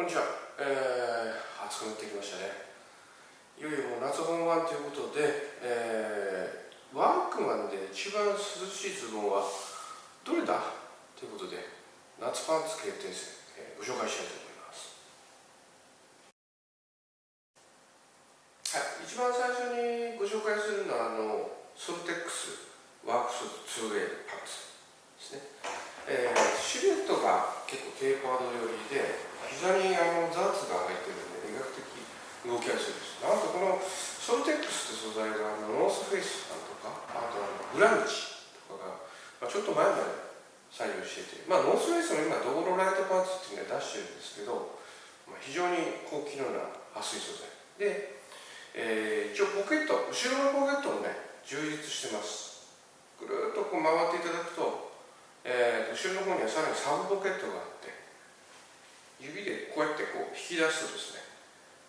こんにちは、えー、暑くなってきましたね。いよいよもう夏本番ということで、えー、ワークマンで一番涼しいズボンはどれだということで夏パンツ決定戦、えー、ご紹介したいと思います。はい一番最初にご紹介するのはあのソルテックスワークス 2A パンツですね、えー、シルエットが結構テーパード寄りで膝にあのダーツが入ってるんで比較的動きやすいですなんとこのソロテックスって素材がノースフェイスさんとかあとあのグラムチとかが、まあ、ちょっと前まで採用しててまあノースフェイスも今ドーローライトパンツっていうのは出してるんですけど、まあ、非常に高機能な撥水素材。で、えー、一応ポケット後ろのポケットもね充実してます。ぐるっとこう回っていただくと、えー、後ろの方にはさらにサブポケットがあって指でこうやってこう引き出すとですね、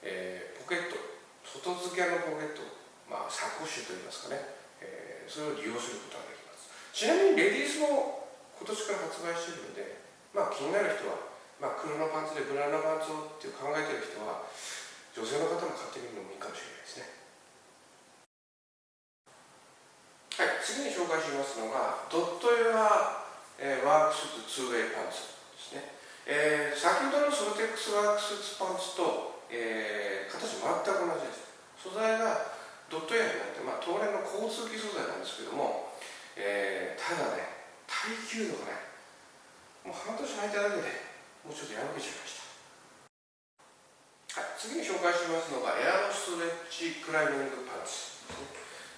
えー、ポケット外付けのポケットまあサコッシュといいますかね、えー、それを利用することができます。ちなみにレディースも今年から発売しているのでまあ気になる人は、まあ、黒のパンツでブラウンのパンツをっていう考えてる人は女性の方も買ってみるのもいいかもしれないですね。はい次に紹介しますのがドットエア、え、ワークスーツ 2way パンツですね。えー、先ほどのソロテックスワークスーツパンツと、えー、形全く同じです素材がドットエアになって、まあ、当然の高通気素材なんですけども、えー、ただね耐久度がねもう半年履いただけでもうちょっとやらけちゃいました。はい次に紹介しますのがエアロストレッチクライミングパンツ、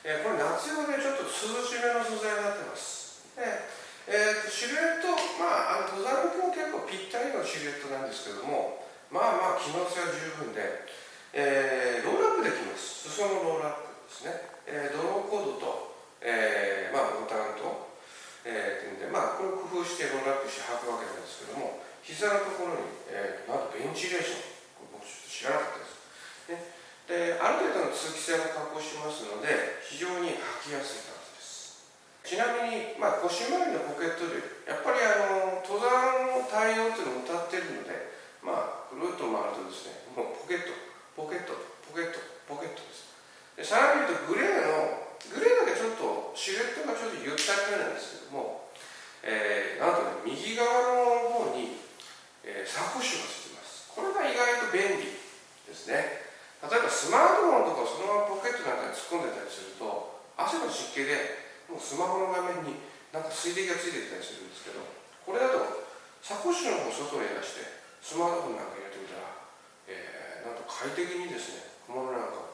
えー、これ夏用でちょっと涼しめの素材になってます、えーえー、シルエット、まあ、あの登山向けは結構ぴったりのシルエットなんですけどもまあまあ機能性は十分で、えー、ローラップできます。裾のローラップですね、えー、ドローコードと、えー、まあ、ボタンと、えー、っていうんで、まあ、これを工夫してローラップして履くわけなんですけども膝のところに、えー、なんとベンチレーション僕ちょっと知らなかったです、ね、である程度の通気性も確保しますので非常に履きやすいちなみに、まあ、腰回りのポケット類やっぱりあの登山対応っていうのを歌ってるのでまあぐるっと回るとですねもうポケット4つあり目なんですけども、えー、なんとね右側の方に、えー、サコッシュがつきます。これが意外と便利ですね。例えばスマートフォンとかそのままポケットなんかに突っ込んでたりすると汗の湿気でもうスマホの画面になんか水滴がついてきたりするんですけどこれだとサコッシュの方外に出してスマートフォンなんか入れてみたら、えー、なんと快適にですね小物なんかを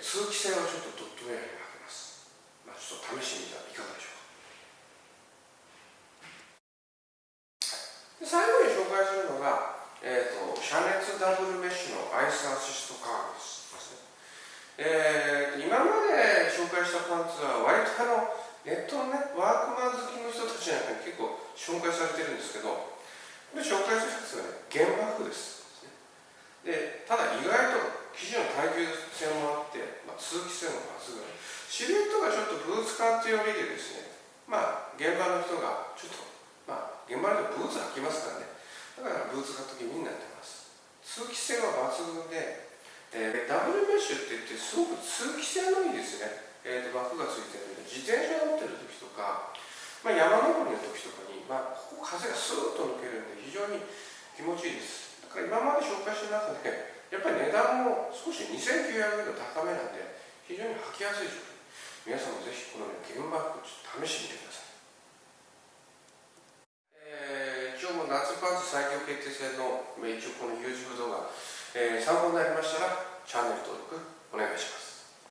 通気性はちょっとドットウェアに履けます。まあちょっと試してみたらいかがでしょうか。最後に紹介するのがえーと、遮熱ダブルメッシュのアイスアシストカーブです。えー、今まで紹介したパンツは割とあのネットのねワークマン好きの人たちなんかに結構紹介されてるんですけどこれ紹介するやつはね原爆です。でただ意外と生地の耐久性もあって、通気性も抜群シルエットがちょっとブーツカット寄りでですねまあ現場の人がちょっとまあ現場の人ブーツ履きますからね。だからブーツ買った気になってます。通気性は抜群で、えー、ダブルメッシュって言ってすごく通気性のいいですね、えー、枠がついてるんで自転車乗ってる時とか、まあ、山登りの時とかに、まあ、ここ風がスーッと抜けるんで非常に気持ちいいです。だから今まで紹介した中でやっぱり値段も少し2900円と高めなんで非常に履きやすい商品皆さんもぜひこの、ね、現バッグちょっと試してみてください。えー、一応もう夏パンツ最強決定戦の一応この YouTube 動画、えー、参考になりましたらチャンネル登録お願いします。